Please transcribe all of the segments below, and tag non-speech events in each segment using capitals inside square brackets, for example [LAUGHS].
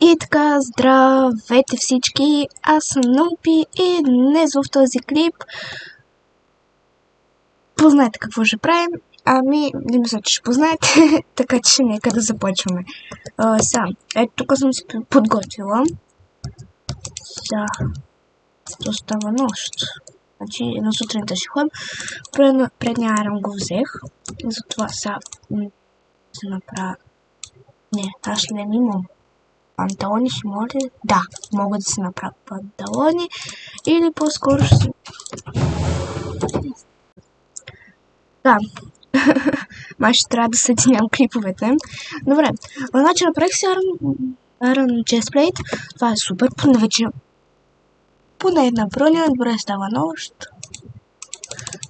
И така, здравейте всички, аз съм Нумпи и днес в този клип познаете какво ще правим. Ами, не мисля, че ще познаете, [LAUGHS] така че нека да започваме. Сега, ето тук съм си подготвила. Сега, то става нощ. Значи, на сутринта ще ходим. Пред, предния арам го взех. Затова сега се направя. Не, аз не имам панталони ще може да, могат да се направят панталони или по-скоро ще да. [LAUGHS] Май ще трябва да съединявам клиповете. Добре, значи направих си Iron Chestplate това е супер, поне вече поне една броня, добре става нощ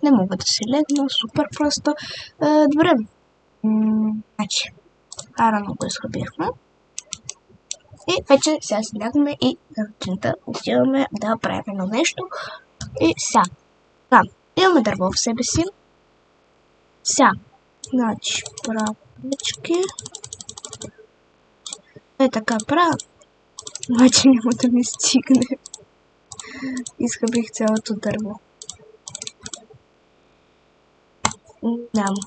не мога да се легна, супер просто. Е, добре. Значи Iron го изхъбихме и вече сега си и сутринта отиваме да правим едно нещо. И сега. Да, имаме дърво в себе си. Сега. Значи, правички. Е така правя. Обаче няма да ми стигне. Изхъбих цялото дърво. Няма.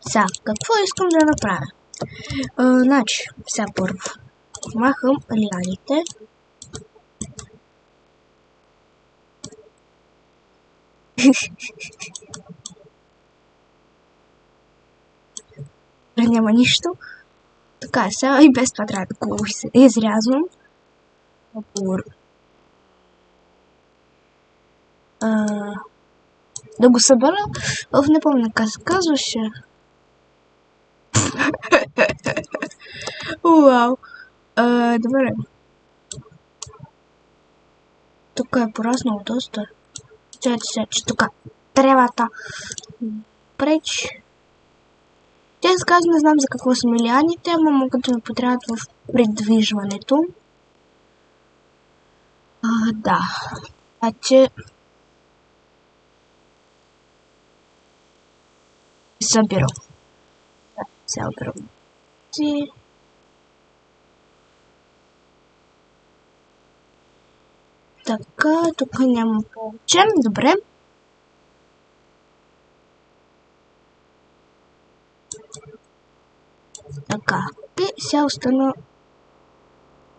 Сега, какво искам да направя? А, значи, сега първо. Махам лианите. [LAUGHS] няма нищо. Така, сега и без това трябва да го изрязвам. да го събера в не помня как се. Уау. А, добре. Тук е пораснало доста. Чайте се, че тук тревата преч. Те казвам, не знам за какво са милианите, ама могат да ми потребват в придвижването. А, да. Значи... Събирам. Сега си. Така, тук няма повече. Добре. Така. И сега остана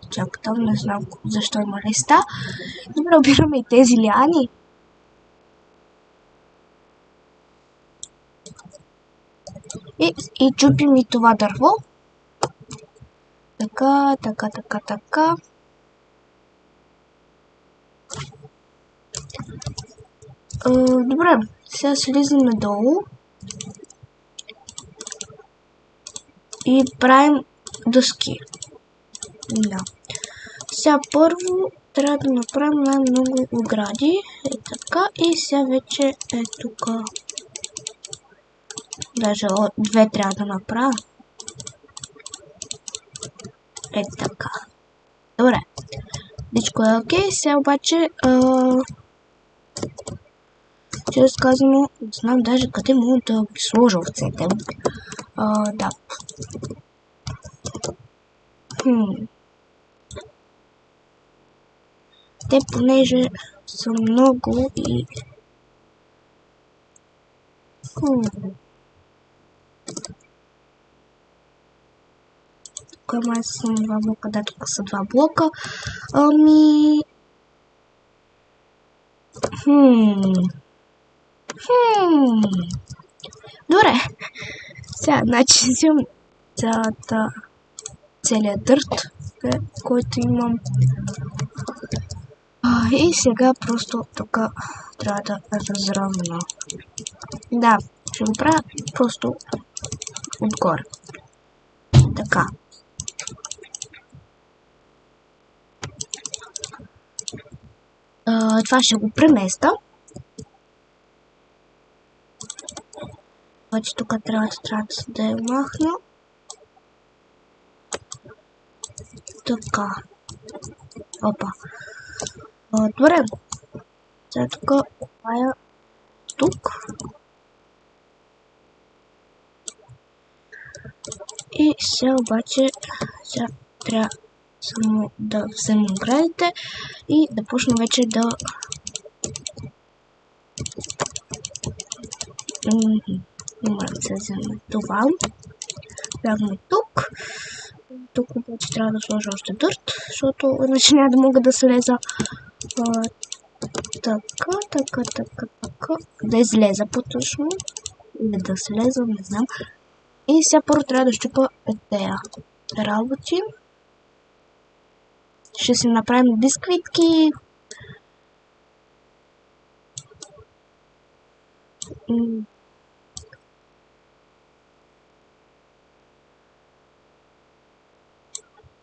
чак там, не знам защо има листа. Добре, обираме и тези лиани. И, и чупим и това дърво. Така, така, така, така. Добре, сега слизаме долу. И правим дъски. Да. Сега първо трябва да направим най-много огради. Е така. И сега вече е тук. Даже две трябва да направя. Е така. Добре. Всичко е окей. Сега обаче... Чрез казано, знам даже къде мога да ги сложа овцете. А, да. Хм. Те понеже са много и... Хм. тук май два блока, да, тук са два блока. Ами... Хм... Хм... Добре. Сега, значи взимам цялата... целият дърт, който имам. И сега просто тук трябва да разравна. Да, ще го правя просто отгоре. Така. Това ще го преместа. Обаче тук трябва да, да я махна. Така. Опа. А, добре. Сега тук правя тук. И сега обаче сега трябва само да взема оградите и да почна вече да Моля да това. Бягаме тук. Тук обаче трябва да сложа още дърт, защото иначе няма да мога да слеза. А, така, така, така, така. Да излеза по-точно. Или да слеза, не знам. И сега първо трябва да щупа тези работи. Ще си направим бисквитки.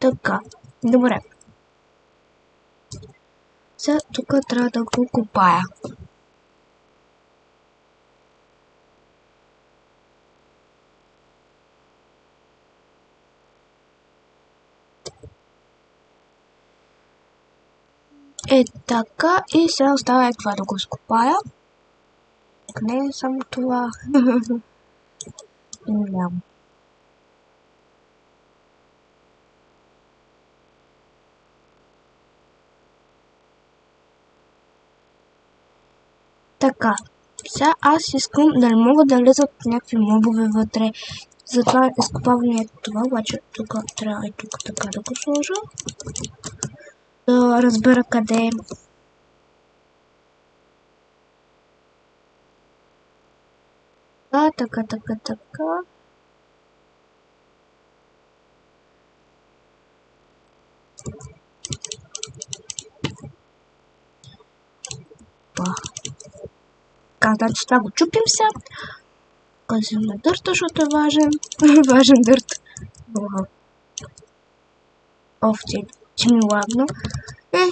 Така, добре. Сега тук трябва да го копая. Е така и сега остава е това да го скопая. Не е само това. [LAUGHS] Нямам. Така, сега аз искам да не мога да влезат някакви мобове вътре. Затова изкопавам ето това, обаче тук трябва и тук така да го сложа. Да разбера къде е. Така, така, така, така. Опа. Така, значи това го чупим сега. Казваме дърта, защото е важен. [LAUGHS] важен дърт. Оф, че, че ми лагна. Е,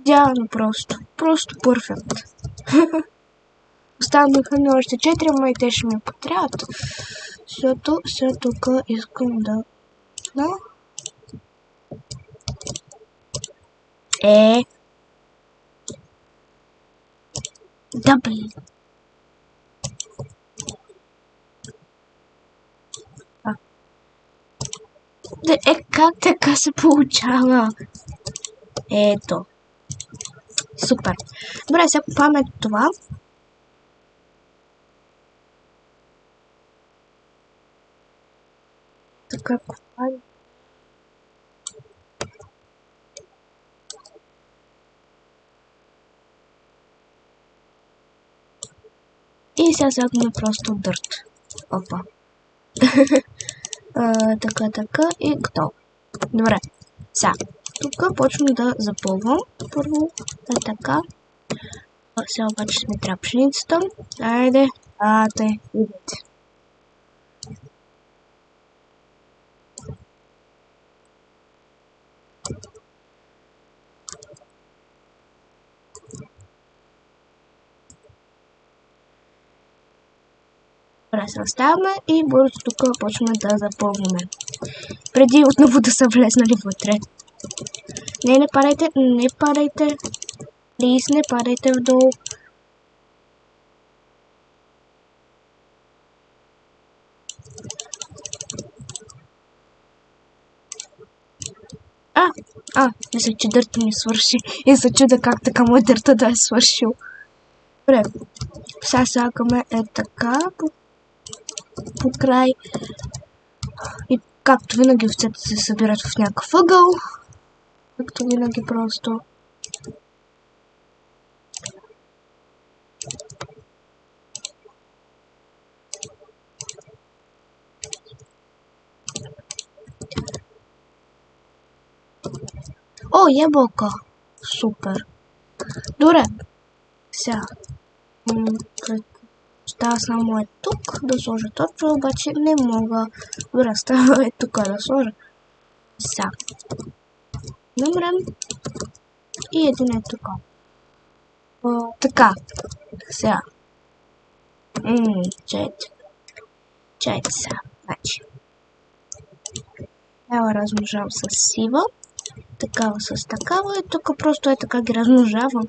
идеално просто. Просто перфект. [LAUGHS] Останаха ми още 4, ама и те ще ми потрябват. Защото сега тук искам да... Да? Е... Да, блин. Е, как така се получава? Ето. Супер. Добре, сега купаваме това. Така купаваме. И сега слагаме просто дърт. Опа. А, така, така и готово. Добре. Сега, тук почвам да запълвам. Първо е така. Сега обаче сме трябва пшеницата. Айде, ате, идете. Разставяме и бързо тук почваме да запълваме. Преди отново да са влезнали вътре. Не, не падайте, не падайте. Плиз, не падайте вдолу. А, а, мисля, че дърта ми свърши. И се чуда как така му дърта да е свършил. Добре, сега слагаме е така, по край. И както винаги овцете се събират в някакъв ъгъл. Както винаги просто. О, ябълка! Супер! Добре. Сега. Става само е тук да сложа точно, обаче не мога. Добре, става е тук да сложа. Сега. Добре. И един е тук. така. Сега. Ммм, чайте. Чайте сега. Значи. Ела размножавам с сива. Такава с такава. И тук просто е така ги размножавам.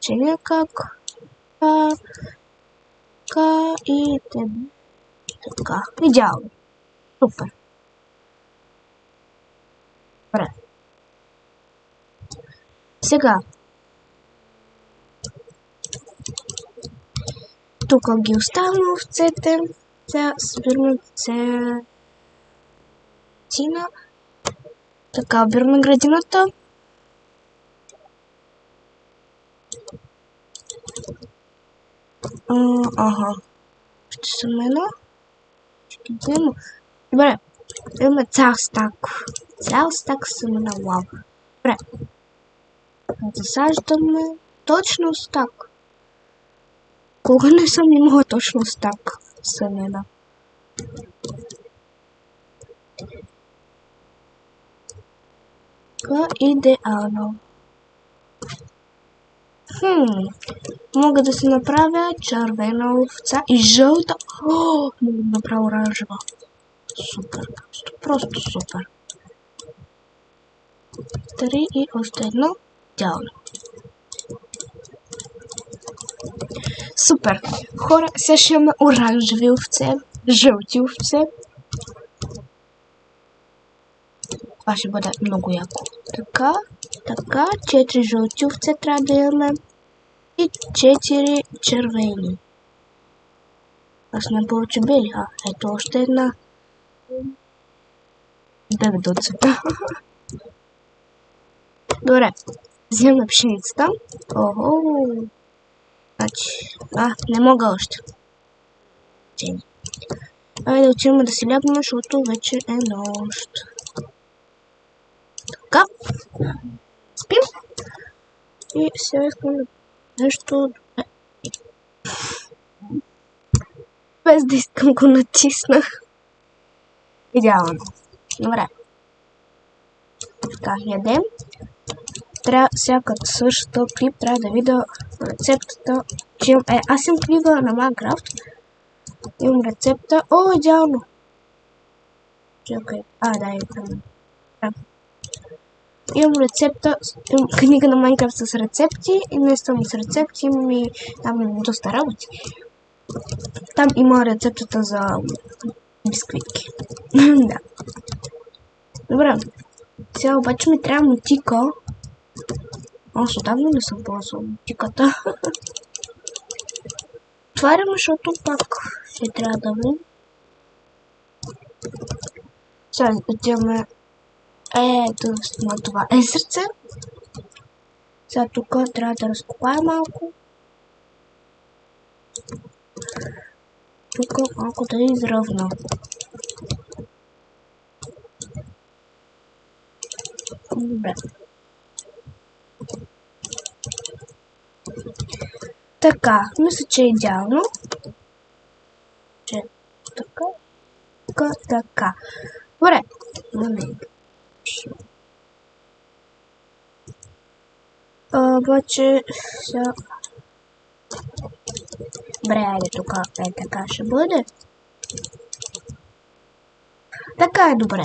Че някак. А, така и така. Идеално. Супер. Добре. Сега. Тук ги оставям овцете. Сега събираме цена. Така, обираме градината. А, ага. Ще съм едно. Ще ги взема. Добре. Имаме цял стак. Цял стак семена. Вау. Добре. Засаждаме точно стак. Кога не съм имала точно стак семена? Така, идеално. Хм, мога да си направя червена овца и жълта. О, мога да направя оранжева. Супер, просто, просто супер. Три и още едно. Идеално. Супер. Хора, сега ще имаме оранжеви овце, жълти овце. Това ще бъде много яко. Така, така, 4 жълти овце трябва да имаме и 4 червени. Аз не повече бели. А, ето още една. Цвета. [LAUGHS] Добре. Вземаме пшеницата. Охо. Значи, а, не мога още. Чени. Да отидем да си лягаме, защото вече е нощ. Така. Спим. И сега искам да нещо... Без да искам го натисна. Идеално. Добре. Така, ядем. Трябва, сега като свърша този клип, трябва да видя рецептата. Че, е, аз имам клипа на Майнкрафт. Имам рецепта. О, идеално! Чакай. А, да. Да. Имам рецепта, книга на Майнкрафт с рецепти и не само с рецепти, имам и там доста работи. Там има рецептата за бисквитки. [LAUGHS] да. Добре. Сега обаче ми трябва мотика. Аз отдавна не съм ползвал мотиката. [LAUGHS] Отваряме, защото пак ще трябва да видим. Сега отиваме ето на това е сърце. Сега тук трябва да разкопая малко. Тук малко да изравна. Добре. Така, мисля, че е идеално. Че така, така, така. Добре, момент. Обаче сега... Добре, айде тук е така ще бъде. Така е добре.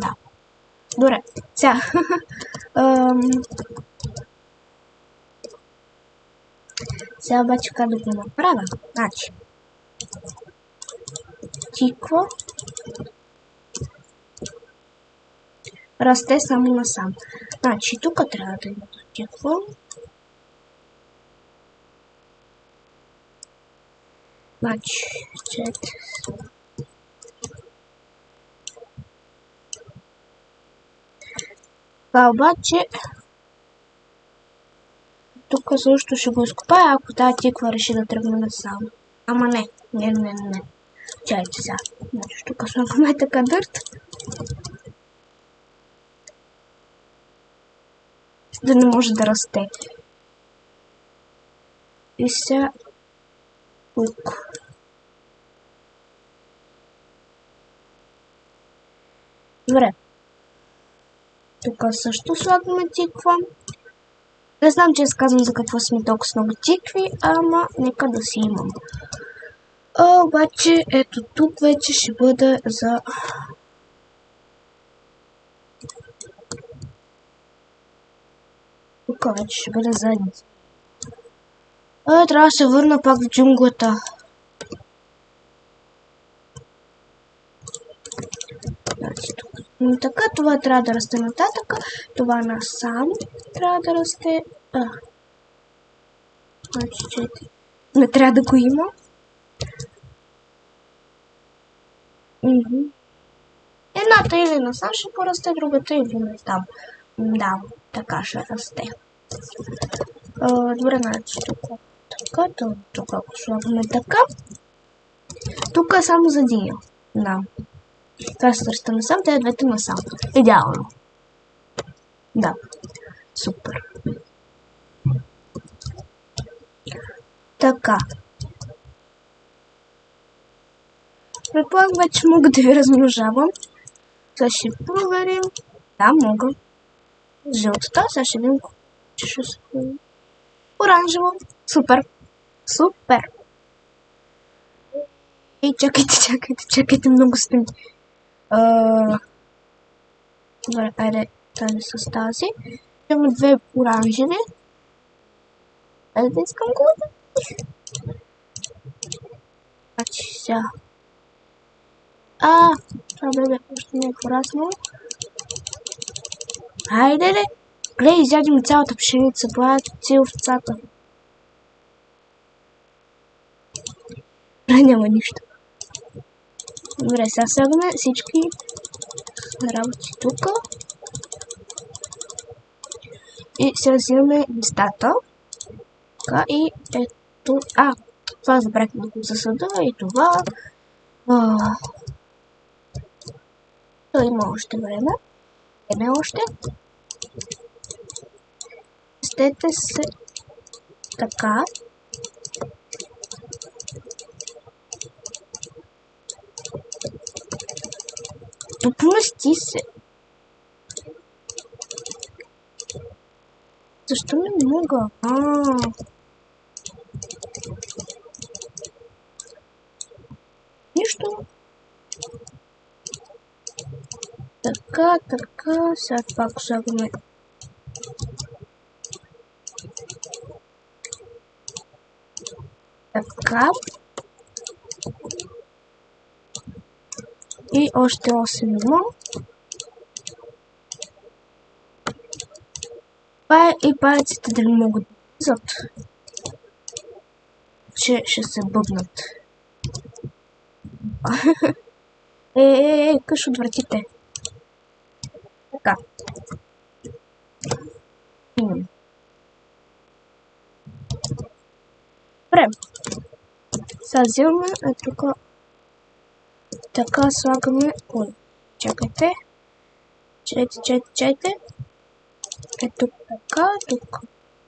Да. Добре. Сега. Сега обаче как да го направя? Значи. Тиква. Расте само насам. Значи, тук трябва да има такива. Значи, чет. Това обаче тук също ще го изкопая, ако тази тиква реши да тръгне насам. Ама не, не, не, не. Чайте сега. Значи, тук слагаме така дърт. Да не може да расте. И сега тук. Добре. Тук също слагаме тиква. Не знам, че казвам за какво сме толкова много тикви, ама нека да си имам. А, обаче, ето тук вече ще бъде за Тук ще бъде задница. А, трябва да се върна пак в джунглата. Значи. М, Така, това трябва да расте нататък. Това насам трябва да расте. А. Значи, не трябва да го има. Мгм. Едната или насам ще порасте, другата или не там. Да, така ще расте. А, добре, значи тук. Така, то- тук ако слагаме така. Тук е само за диня. Да. Ръста насам, те двете насам. Идеално. Да. Супер. Така. Предполагам, вече мога да ви размножавам. Сега проверим. Да, мога. Жълтата, сега ще видим че ще се... Оранжево. Супер. Супер. Ей, чакайте, чакайте, чакайте, много. А, Добре, айде тази с тази. Имаме две оранжеви. Айде да искам колата. Значи сега. А, това бебе още не е пораснало. Айде ли? Изяди ми цялата пшеница. Това е овцата. Няма нищо. Добре, сега слагаме всички работи тук. И сега взимаме листата. Така и ето. А, това забрахме да го засада и това. А, има още време. Време още. Стете се така. Допусти се. Защо не мога? А. Нищо. Така, така, сега пак слагаме. Така. И още 8 има. Това и паяците дали могат да влизат. Че ще се бъбнат. [LAUGHS] е, е, е, къш от вратите. Така. Имам. Сега взимаме е тук. Така слагаме. Ой, чакайте. Чайте, чайте, чайте. Е тук така, тук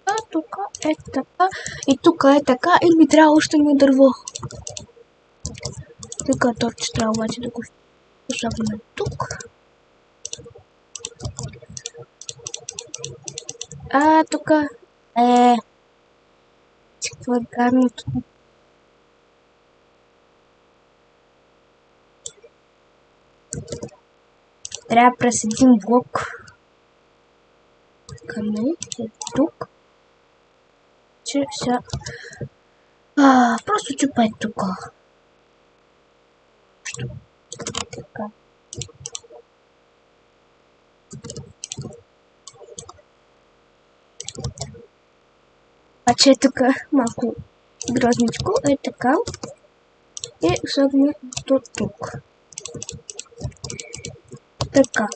така, тук е така. И тук е така. И ми трябва още едно дърво. Тук торч трябва обаче да го слагаме тук. А, тук е... Какво е гарното? Трябва през един блок. Е тук? Че сега... А, просто чупа е тук. Така. Обаче е тук малко грозничко. Е така. И слагаме до тук. Така.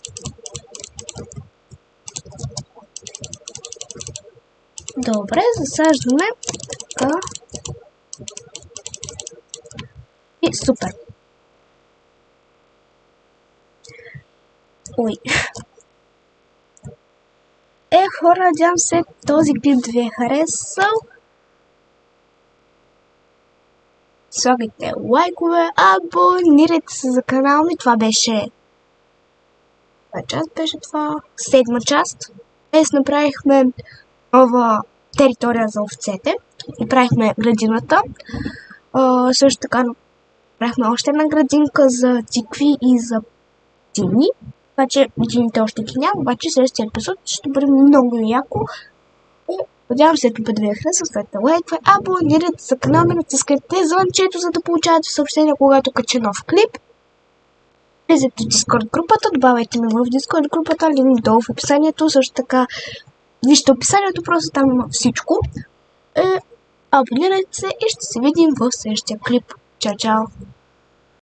Добре, засаждаме. Така. И супер. Ой. Е, хора, надявам се този клип да ви е харесал. Слагайте лайкове, абонирайте се за канала ми. Това беше... Коя част беше това? Седма част. Днес направихме нова територия за овцете. И правихме градината. А, също така направихме още една градинка за тикви и за дини. Обаче дините още ги няма, обаче следващия епизод ще бъде много яко. И надявам се да ви е харесал, слагайте лайкве, абонирайте за канала натискайте звънчето, за да получавате съобщения, когато кача нов клип. Влизайте в Discord групата, добавяйте ме в Discord групата, линк долу в описанието, също така вижте описанието, просто там има всичко. Е, абонирайте се и ще се видим в следващия клип. Чао, чао!